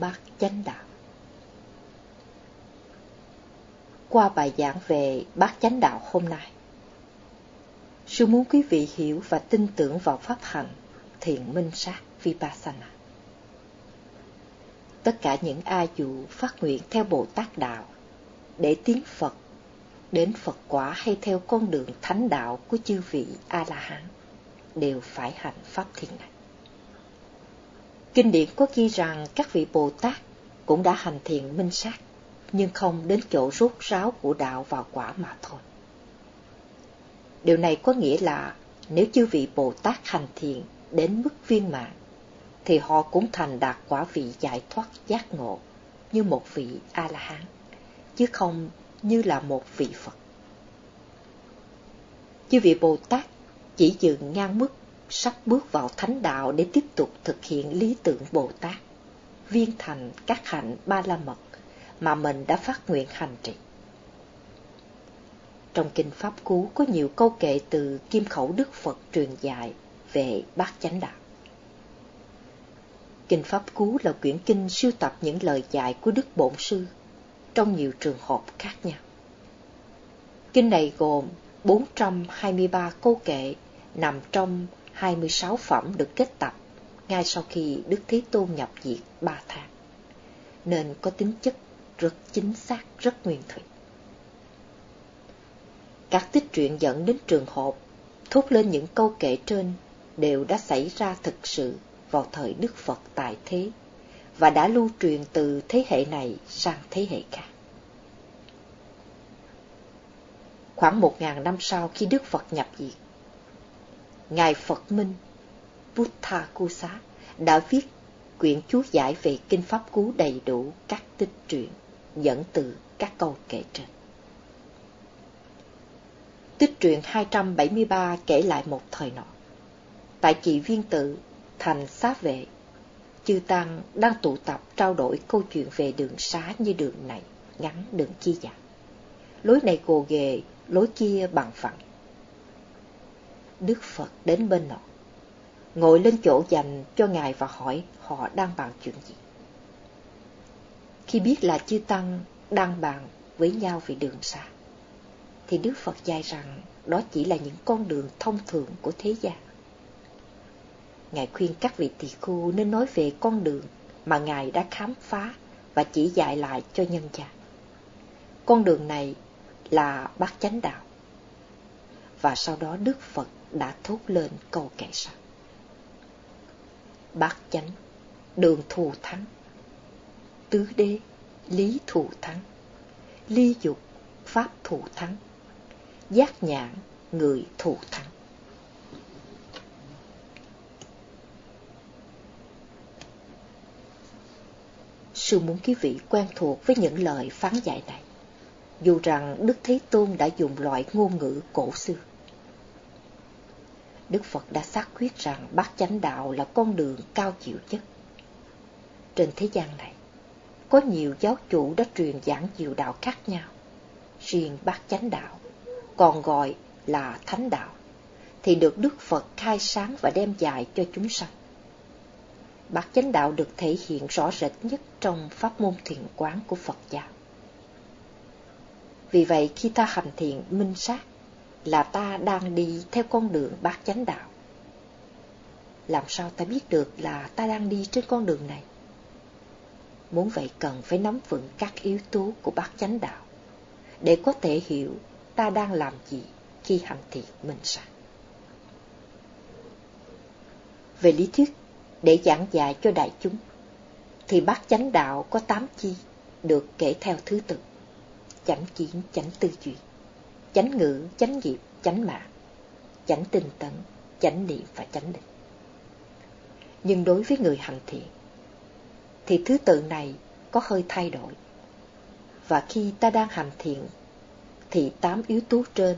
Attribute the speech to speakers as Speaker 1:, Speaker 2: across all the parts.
Speaker 1: bát chánh đạo. Qua bài giảng về bát chánh đạo hôm nay, sư muốn quý vị hiểu và tin tưởng vào pháp hành thiền minh sát Vipassana. Tất cả những ai dù phát nguyện theo Bồ Tát Đạo để tiến Phật, đến Phật quả hay theo con đường thánh đạo của chư vị A-la-hán đều phải hành pháp thiền này. Kinh điển có ghi rằng các vị Bồ Tát cũng đã hành thiện minh sát, nhưng không đến chỗ rút ráo của đạo vào quả mà thôi. Điều này có nghĩa là nếu chư vị Bồ Tát hành thiện đến mức viên mãn, thì họ cũng thành đạt quả vị giải thoát giác ngộ như một vị A-la-hán, chứ không như là một vị Phật. Chư vị Bồ Tát chỉ dừng ngang mức sắp bước vào thánh đạo để tiếp tục thực hiện lý tưởng Bồ Tát, viên thành các hạnh ba la mật mà mình đã phát nguyện hành trì. Trong Kinh Pháp Cú có nhiều câu kệ từ kim khẩu Đức Phật truyền dạy về bát chánh đạo. Kinh Pháp Cú là quyển kinh sưu tập những lời dạy của Đức Bổn Sư trong nhiều trường hợp khác nhau. Kinh này gồm 423 câu kệ nằm trong 26 phẩm được kết tập ngay sau khi Đức Thế Tôn nhập diệt ba tháng, nên có tính chất rất chính xác, rất nguyên thủy. Các tích truyện dẫn đến trường hợp thốt lên những câu kể trên đều đã xảy ra thực sự vào thời Đức Phật tại thế và đã lưu truyền từ thế hệ này sang thế hệ khác. Khoảng một ngàn năm sau khi Đức Phật nhập diệt, Ngài Phật Minh Buddha Kusa đã viết quyển chú giải về Kinh Pháp Cú đầy đủ các tích truyện dẫn từ các câu kể trên. Tích truyện 273 kể lại một thời nọ. Tại chị viên tự, thành xá vệ, chư Tăng đang tụ tập trao đổi câu chuyện về đường xá như đường này, ngắn đường kia dạng. Lối này gồ ghề, lối kia bằng phẳng. Đức Phật đến bên nọ, ngồi lên chỗ dành cho Ngài và hỏi họ đang bàn chuyện gì. Khi biết là chư Tăng đang bàn với nhau về đường xa, thì Đức Phật dạy rằng đó chỉ là những con đường thông thường của thế gian. Ngài khuyên các vị tỳ khu nên nói về con đường mà Ngài đã khám phá và chỉ dạy lại cho nhân gian. Con đường này là bát chánh đạo. Và sau đó Đức Phật đã thốt lên câu kệ sau. Bát chánh, đường thù thắng. Tứ đế, lý thù thắng. Ly dục, pháp thù thắng. Giác nhãn, người thù thắng. Sư muốn quý vị quen thuộc với những lời phán dạy này, dù rằng Đức Thế Tôn đã dùng loại ngôn ngữ cổ xưa. Đức Phật đã xác quyết rằng bát chánh đạo là con đường cao chịu nhất. Trên thế gian này, có nhiều giáo chủ đã truyền giảng nhiều đạo khác nhau. Riêng bát chánh đạo, còn gọi là thánh đạo, thì được Đức Phật khai sáng và đem dạy cho chúng sanh. Bát chánh đạo được thể hiện rõ rệt nhất trong pháp môn thiền quán của Phật giáo. Vì vậy khi ta hành thiền minh sát, là ta đang đi theo con đường bát chánh đạo. Làm sao ta biết được là ta đang đi trên con đường này? Muốn vậy cần phải nắm vững các yếu tố của bát chánh đạo, để có thể hiểu ta đang làm gì khi hành thiền mình sẵn. Về lý thuyết, để giảng dạy cho đại chúng, thì bát chánh đạo có tám chi được kể theo thứ tự. Chánh kiến, chánh tư duy, chánh ngữ, chánh nghiệp, chánh mạng, chánh tinh tấn, chánh niệm và chánh định. Nhưng đối với người hành thiện, thì thứ tự này có hơi thay đổi. Và khi ta đang hành thiện, thì tám yếu tố trên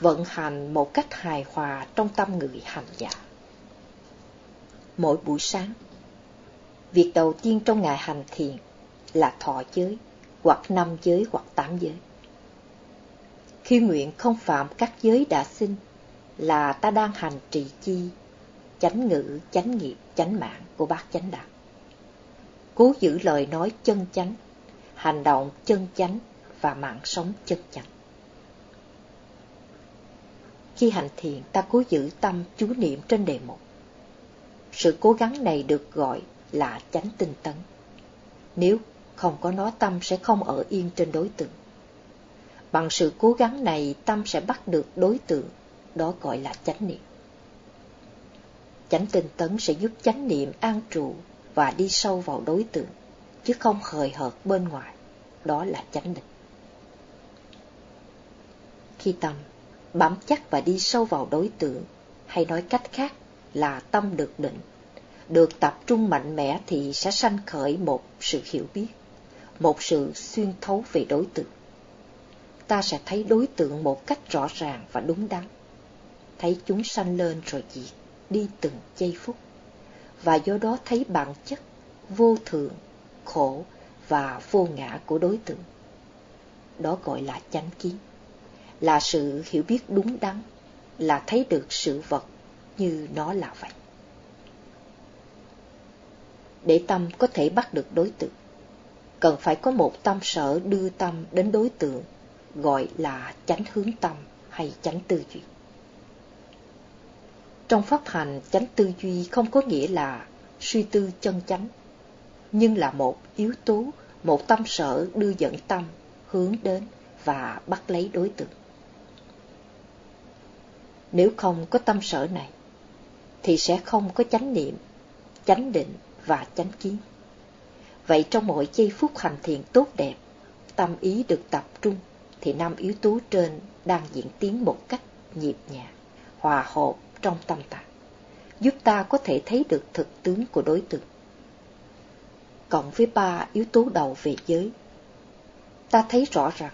Speaker 1: vận hành một cách hài hòa trong tâm người hành giả. Mỗi buổi sáng, việc đầu tiên trong ngày hành thiền là thọ giới, hoặc năm giới hoặc tám giới. Khi nguyện không phạm các giới đã sinh là ta đang hành trì chi, chánh ngữ, chánh nghiệp, chánh mạng của bác chánh đạo. cố giữ lời nói chân chánh, hành động chân chánh và mạng sống chân chánh. Khi hành thiền, ta cố giữ tâm chú niệm trên đề mục. Sự cố gắng này được gọi là chánh tinh tấn. Nếu không có nó tâm sẽ không ở yên trên đối tượng. Bằng sự cố gắng này tâm sẽ bắt được đối tượng, đó gọi là chánh niệm. Chánh tinh tấn sẽ giúp chánh niệm an trụ và đi sâu vào đối tượng, chứ không hời hợt bên ngoài, đó là chánh định. Khi tâm bám chắc và đi sâu vào đối tượng, hay nói cách khác là tâm được định, được tập trung mạnh mẽ thì sẽ sanh khởi một sự hiểu biết, một sự xuyên thấu về đối tượng. Ta sẽ thấy đối tượng một cách rõ ràng và đúng đắn, thấy chúng sanh lên rồi diệt, đi từng giây phút, và do đó thấy bản chất, vô thường, khổ và vô ngã của đối tượng. Đó gọi là chánh kiến là sự hiểu biết đúng đắn, là thấy được sự vật như nó là vậy. Để tâm có thể bắt được đối tượng, cần phải có một tâm sở đưa tâm đến đối tượng, gọi là chánh hướng tâm hay chánh tư duy. Trong pháp hành, chánh tư duy không có nghĩa là suy tư chân chánh, nhưng là một yếu tố, một tâm sở đưa dẫn tâm hướng đến và bắt lấy đối tượng. Nếu không có tâm sở này, thì sẽ không có chánh niệm, chánh định và chánh kiến. Vậy trong mỗi giây phút hành thiện tốt đẹp, tâm ý được tập trung, thì năm yếu tố trên đang diễn tiến một cách nhịp nhàng, hòa hợp trong tâm tạng, giúp ta có thể thấy được thực tướng của đối tượng. Cộng với ba yếu tố đầu về giới, ta thấy rõ rằng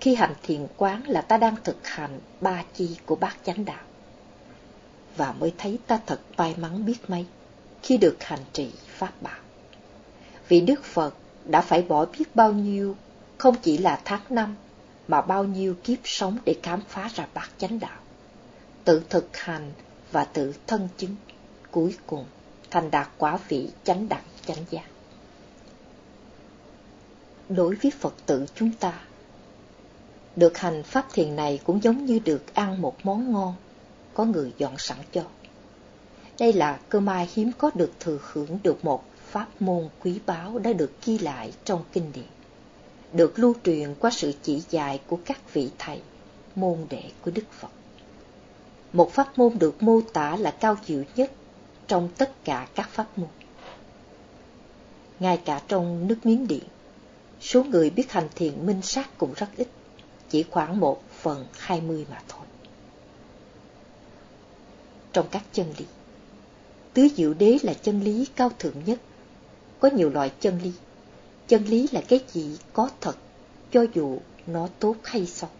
Speaker 1: khi hành thiền quán là ta đang thực hành ba chi của bát chánh đạo. Và mới thấy ta thật may mắn biết mấy khi được hành trì Pháp Bảo. Vì Đức Phật đã phải bỏ biết bao nhiêu, không chỉ là tháng năm, mà bao nhiêu kiếp sống để khám phá ra bát chánh đạo. Tự thực hành và tự thân chứng, cuối cùng thành đạt quả vị chánh đẳng chánh giác. Đối với Phật tử chúng ta, được hành pháp thiền này cũng giống như được ăn một món ngon, có người dọn sẵn cho. Đây là cơ may hiếm có được thừa hưởng được một pháp môn quý báu đã được ghi lại trong kinh điển, được lưu truyền qua sự chỉ dạy của các vị thầy, môn đệ của Đức Phật. Một pháp môn được mô tả là cao diệu nhất trong tất cả các pháp môn. Ngay cả trong nước Miến Điện, số người biết hành thiền minh sát cũng rất ít chỉ khoảng một phần hai mươi mà thôi. Trong các chân lý, tứ diệu đế là chân lý cao thượng nhất. Có nhiều loại chân lý. Chân lý là cái gì có thật, cho dù nó tốt hay xấu.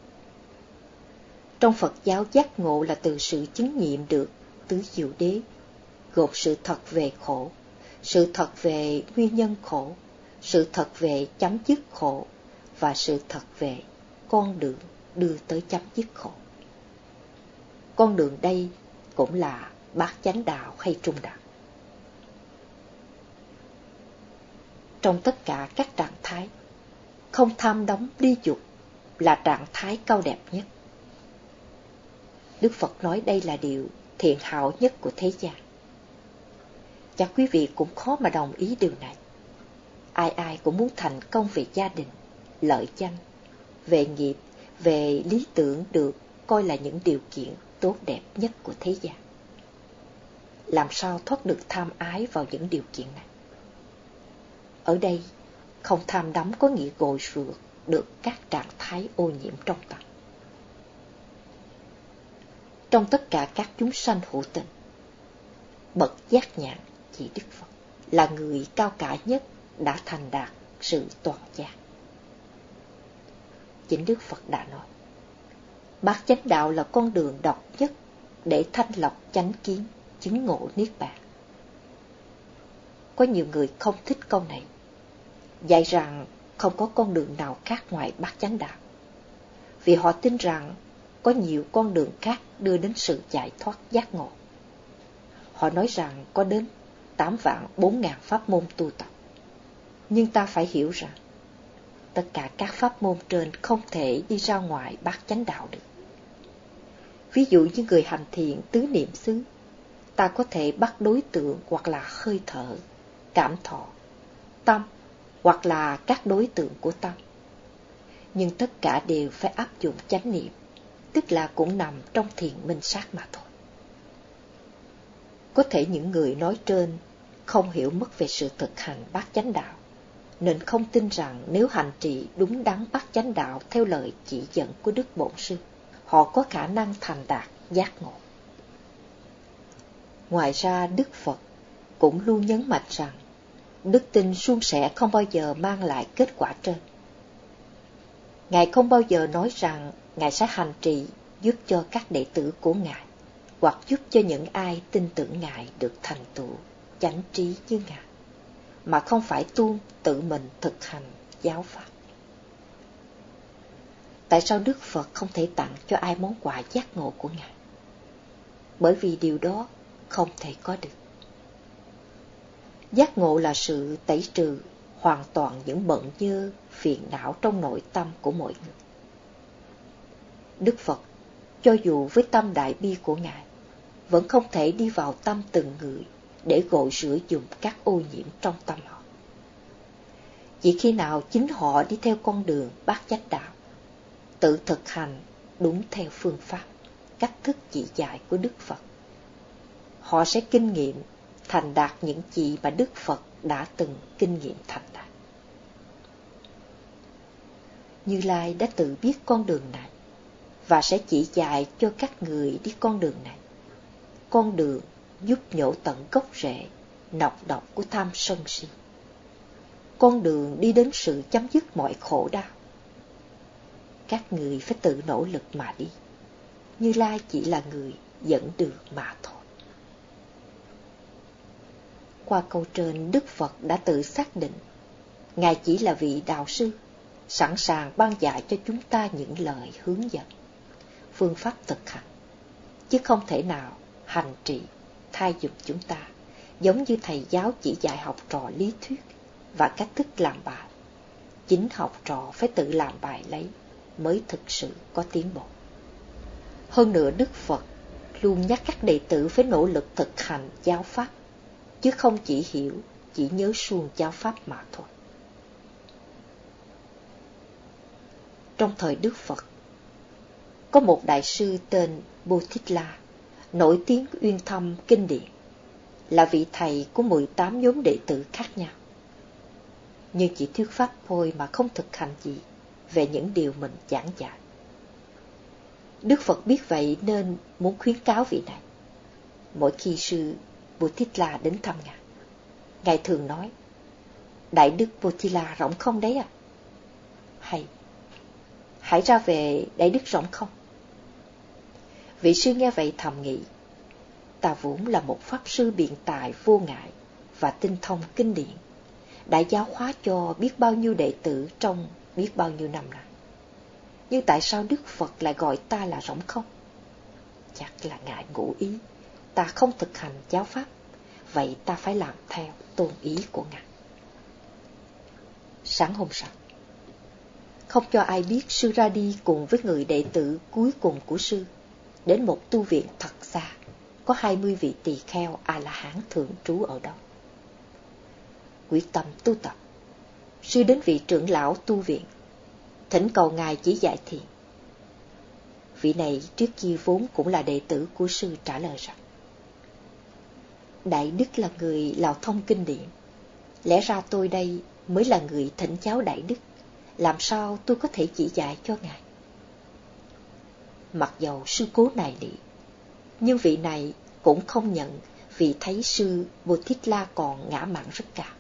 Speaker 1: Trong Phật giáo giác ngộ là từ sự chứng nghiệm được tứ diệu đế, gồm sự thật về khổ, sự thật về nguyên nhân khổ, sự thật về chấm dứt khổ và sự thật về con đường đưa tới chấm dứt khổ. Con đường đây cũng là bát chánh đạo hay trung đạo. Trong tất cả các trạng thái, không tham đóng đi dục là trạng thái cao đẹp nhất. Đức Phật nói đây là điều thiện hảo nhất của thế gian. Chắc quý vị cũng khó mà đồng ý điều này. Ai ai cũng muốn thành công về gia đình, lợi danh, về nghiệp, về lý tưởng được coi là những điều kiện tốt đẹp nhất của thế gian. Làm sao thoát được tham ái vào những điều kiện này? Ở đây, không tham đắm có nghĩa gội rửa được các trạng thái ô nhiễm trong tâm. Trong tất cả các chúng sanh hữu tình, bậc giác nhãn chỉ Đức Phật là người cao cả nhất đã thành đạt sự toàn giác chính Đức Phật đã nói. Bát chánh đạo là con đường độc nhất để thanh lọc chánh kiến, chứng ngộ niết bàn. Có nhiều người không thích câu này, dạy rằng không có con đường nào khác ngoài bát chánh đạo. Vì họ tin rằng có nhiều con đường khác đưa đến sự giải thoát giác ngộ. Họ nói rằng có đến 8 vạn 4 ngàn pháp môn tu tập. Nhưng ta phải hiểu rằng, tất cả các pháp môn trên không thể đi ra ngoài bát chánh đạo được. Ví dụ như người hành thiện tứ niệm xứ, ta có thể bắt đối tượng hoặc là hơi thở, cảm thọ, tâm hoặc là các đối tượng của tâm. Nhưng tất cả đều phải áp dụng chánh niệm, tức là cũng nằm trong thiền minh sát mà thôi. Có thể những người nói trên không hiểu mất về sự thực hành bát chánh đạo, nên không tin rằng nếu hành trì đúng đắn bát chánh đạo theo lời chỉ dẫn của Đức Bổn Sư, họ có khả năng thành đạt giác ngộ. Ngoài ra Đức Phật cũng luôn nhấn mạnh rằng đức tin suôn sẻ không bao giờ mang lại kết quả trên. Ngài không bao giờ nói rằng Ngài sẽ hành trì giúp cho các đệ tử của Ngài, hoặc giúp cho những ai tin tưởng Ngài được thành tựu, chánh trí như Ngài, mà không phải tuôn tự mình thực hành giáo pháp. Tại sao Đức Phật không thể tặng cho ai món quà giác ngộ của Ngài? Bởi vì điều đó không thể có được. Giác ngộ là sự tẩy trừ hoàn toàn những bận dơ, phiền não trong nội tâm của mọi người. Đức Phật, cho dù với tâm đại bi của Ngài, vẫn không thể đi vào tâm từng người để gội rửa dùng các ô nhiễm trong tâm họ. Chỉ khi nào chính họ đi theo con đường bát chánh đạo, tự thực hành đúng theo phương pháp, cách thức chỉ dạy của Đức Phật, họ sẽ kinh nghiệm thành đạt những gì mà Đức Phật đã từng kinh nghiệm thành đạt. Như Lai đã tự biết con đường này và sẽ chỉ dạy cho các người đi con đường này. Con đường giúp nhổ tận gốc rễ, nọc độc của tham sân si. Con đường đi đến sự chấm dứt mọi khổ đau. Các người phải tự nỗ lực mà đi. Như Lai chỉ là người dẫn đường mà thôi. Qua câu trên, Đức Phật đã tự xác định, Ngài chỉ là vị đạo sư, sẵn sàng ban dạy cho chúng ta những lời hướng dẫn, phương pháp thực hành, chứ không thể nào hành trì thay dục chúng ta, giống như thầy giáo chỉ dạy học trò lý thuyết và cách thức làm bài. Chính học trò phải tự làm bài lấy mới thực sự có tiến bộ. Hơn nữa Đức Phật luôn nhắc các đệ tử phải nỗ lực thực hành giáo pháp chứ không chỉ hiểu, chỉ nhớ suông giáo pháp mà thôi. Trong thời Đức Phật, có một đại sư tên Bodhidla, nổi tiếng uyên thâm kinh điển, là vị thầy của 18 nhóm đệ tử khác nhau. Nhưng chỉ thuyết pháp thôi mà không thực hành gì về những điều mình giảng dạy. Đức Phật biết vậy nên muốn khuyến cáo vị này. Mỗi khi sư Butitla đến thăm ngài. Ngài thường nói, Đại đức Butila rộng không đấy à? Hay, hãy ra về Đại đức rộng không? Vị sư nghe vậy thầm nghĩ, ta vốn là một pháp sư biện tài vô ngại và tinh thông kinh điển, đã giáo hóa cho biết bao nhiêu đệ tử trong biết bao nhiêu năm nay. Nhưng tại sao Đức Phật lại gọi ta là rỗng không? Chắc là ngại ngụ ý ta không thực hành giáo pháp, vậy ta phải làm theo tôn ý của Ngài. Sáng hôm sau, không cho ai biết sư ra đi cùng với người đệ tử cuối cùng của sư, đến một tu viện thật xa, có hai mươi vị tỳ kheo A-la-hán thượng trú ở đó. Quyết tâm tu tập, sư đến vị trưởng lão tu viện, thỉnh cầu ngài chỉ dạy thiện. Vị này trước kia vốn cũng là đệ tử của sư trả lời rằng Đại Đức là người lào thông kinh điển. Lẽ ra tôi đây mới là người thỉnh cháu Đại Đức. Làm sao tôi có thể chỉ dạy cho Ngài? Mặc dầu sư cố này nị, nhưng vị này cũng không nhận vì thấy sư Bồ Thích La còn ngã mạng rất cao.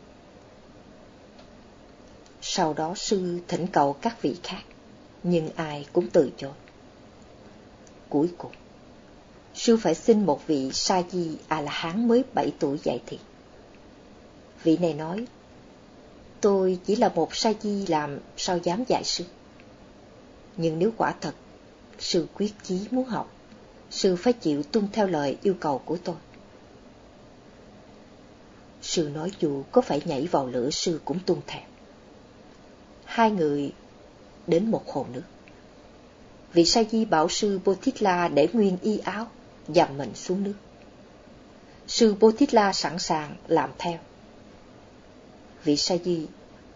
Speaker 1: Sau đó sư thỉnh cầu các vị khác, nhưng ai cũng từ chối. Cuối cùng, sư phải xin một vị sa di a la hán mới bảy tuổi dạy thiền. Vị này nói, tôi chỉ là một sa di làm sao dám dạy sư. Nhưng nếu quả thật, sư quyết chí muốn học, sư phải chịu tuân theo lời yêu cầu của tôi. Sư nói dù có phải nhảy vào lửa sư cũng tuân theo Hai người đến một hồ nước. Vị sa di bảo sư Botitla để nguyên y áo, dầm mình xuống nước. Sư Botitla sẵn sàng làm theo. Vị sa di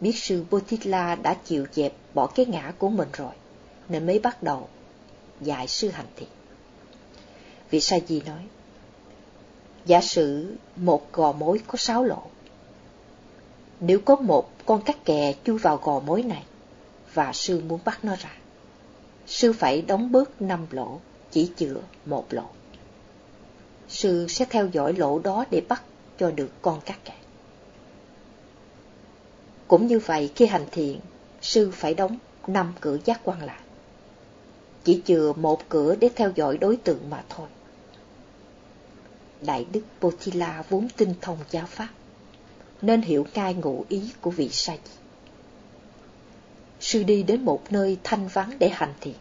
Speaker 1: biết sư Botitla đã chịu dẹp bỏ cái ngã của mình rồi, nên mới bắt đầu dạy sư hành thiện. Vị sa di nói, giả sử một gò mối có sáu lỗ. Nếu có một con cắt kè chui vào gò mối này, và sư muốn bắt nó ra, sư phải đóng bớt năm lỗ, chỉ chữa một lỗ. Sư sẽ theo dõi lỗ đó để bắt cho được con cắt cạn. Cũng như vậy, khi hành thiện, sư phải đóng năm cửa giác quan lại. Chỉ chừa một cửa để theo dõi đối tượng mà thôi. Đại đức Potila vốn tinh thông giáo pháp, nên hiểu cai ngụ ý của vị sa di. Sư đi đến một nơi thanh vắng để hành thiện.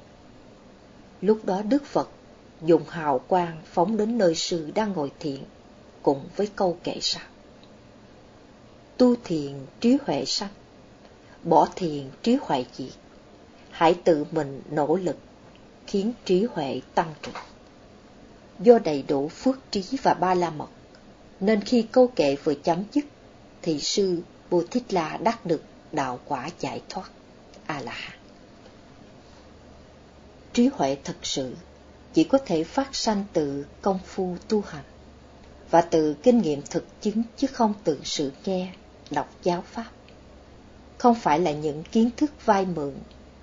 Speaker 1: Lúc đó Đức Phật dùng hào quang phóng đến nơi sư đang ngồi thiện, cùng với câu kệ sau. Tu thiền trí huệ sanh, bỏ thiền trí huệ diệt. Hãy tự mình nỗ lực, khiến trí huệ tăng trưởng do đầy đủ phước trí và ba la mật, nên khi câu kệ vừa chấm dứt, thì sư Bồ Thích La đắc được đạo quả giải thoát, A-la-hán. Trí huệ thật sự chỉ có thể phát sanh từ công phu tu hành và từ kinh nghiệm thực chứng chứ không từ sự nghe, đọc giáo pháp. Không phải là những kiến thức vai mượn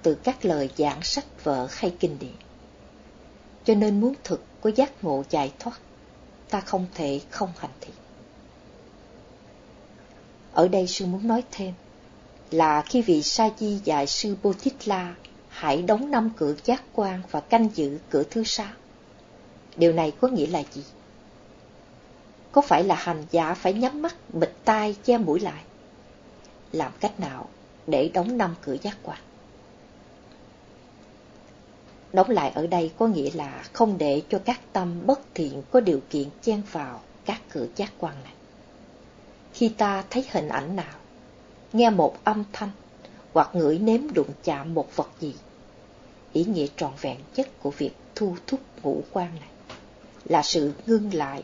Speaker 1: từ các lời giảng sách vở hay kinh điển. Cho nên muốn thực có giác ngộ giải thoát, ta không thể không hành thiện. Ở đây sư muốn nói thêm là khi vị sa di dạy sư Bô Thích La hãy đóng năm cửa giác quan và canh giữ cửa thứ sáu. Điều này có nghĩa là gì? Có phải là hành giả phải nhắm mắt, bịt tai, che mũi lại? Làm cách nào để đóng năm cửa giác quan? Đóng lại ở đây có nghĩa là không để cho các tâm bất thiện có điều kiện chen vào các cửa giác quan này. Khi ta thấy hình ảnh nào, nghe một âm thanh hoặc ngửi nếm đụng chạm một vật gì, ý nghĩa trọn vẹn nhất của việc thu thúc ngũ quan này là sự ngưng lại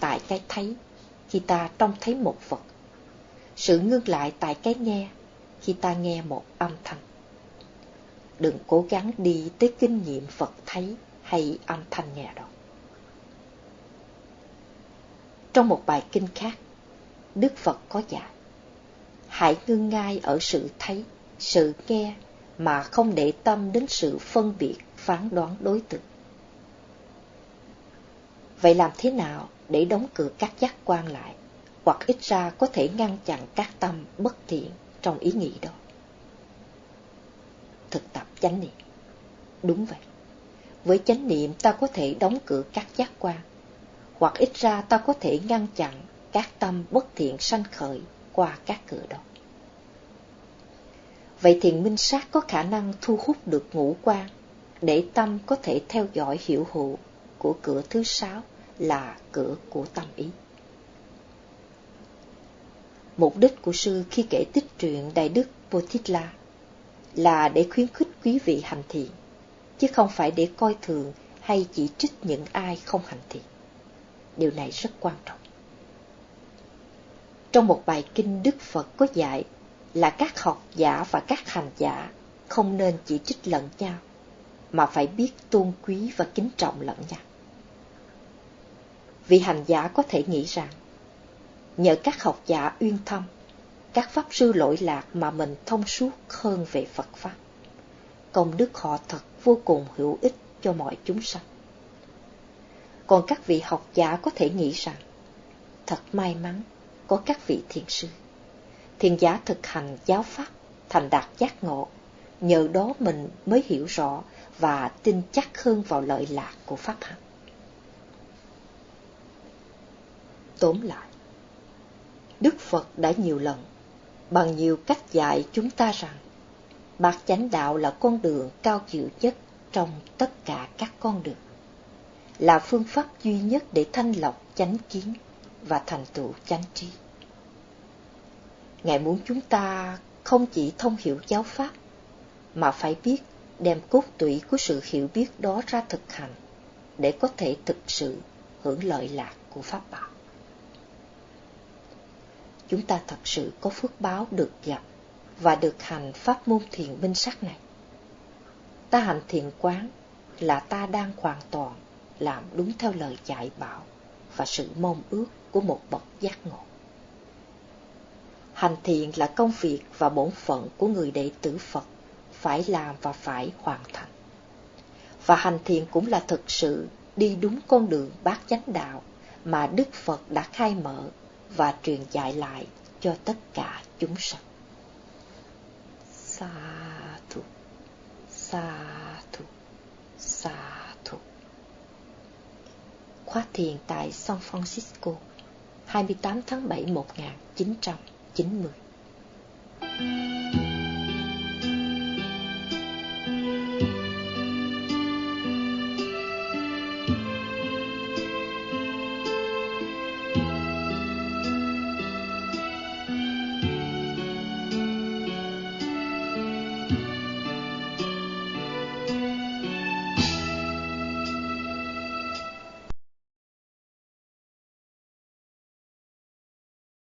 Speaker 1: tại cái thấy khi ta trông thấy một vật, sự ngưng lại tại cái nghe khi ta nghe một âm thanh. Đừng cố gắng đi tới kinh nghiệm Phật thấy hay âm thanh nghe đâu. Trong một bài kinh khác, Đức Phật có dạy, hãy ngưng ngay ở sự thấy, sự nghe mà không để tâm đến sự phân biệt, phán đoán đối tượng. Vậy làm thế nào để đóng cửa các giác quan lại, hoặc ít ra có thể ngăn chặn các tâm bất thiện trong ý nghĩ đó? thực tập chánh niệm. Đúng vậy. Với chánh niệm ta có thể đóng cửa các giác quan, hoặc ít ra ta có thể ngăn chặn các tâm bất thiện sanh khởi qua các cửa đó. Vậy thiền minh sát có khả năng thu hút được ngũ quan để tâm có thể theo dõi hiểu hữu của cửa thứ sáu là cửa của tâm ý. Mục đích của sư khi kể tích truyện Đại Đức Bodhidla là để khuyến khích quý vị hành thiện, chứ không phải để coi thường hay chỉ trích những ai không hành thiện. Điều này rất quan trọng. Trong một bài kinh Đức Phật có dạy là các học giả và các hành giả không nên chỉ trích lẫn nhau, mà phải biết tôn quý và kính trọng lẫn nhau. Vị hành giả có thể nghĩ rằng, nhờ các học giả uyên thâm, các pháp sư lỗi lạc mà mình thông suốt hơn về Phật Pháp. Công đức họ thật vô cùng hữu ích cho mọi chúng sanh. Còn các vị học giả có thể nghĩ rằng, thật may mắn có các vị thiền sư. Thiền giả thực hành giáo Pháp, thành đạt giác ngộ, nhờ đó mình mới hiểu rõ và tin chắc hơn vào lợi lạc của Pháp hành. Tóm lại, Đức Phật đã nhiều lần bằng nhiều cách dạy chúng ta rằng bạc chánh đạo là con đường cao chịu nhất trong tất cả các con đường, là phương pháp duy nhất để thanh lọc chánh kiến và thành tựu chánh trí. Ngài muốn chúng ta không chỉ thông hiểu giáo pháp, mà phải biết đem cốt tủy của sự hiểu biết đó ra thực hành, để có thể thực sự hưởng lợi lạc của Pháp Bảo. Chúng ta thật sự có phước báo được gặp và được hành pháp môn thiền minh sắc này. Ta hành thiền quán là ta đang hoàn toàn làm đúng theo lời dạy bảo và sự mong ước của một bậc giác ngộ. Hành thiện là công việc và bổn phận của người đệ tử Phật, phải làm và phải hoàn thành. Và hành thiện cũng là thực sự đi đúng con đường bát chánh đạo mà Đức Phật đã khai mở và truyền dạy lại cho tất cả chúng sanh. Sa thù, sa thù, sa thù. Khóa thiền tại San Francisco, 28 tháng 7 1900. 90.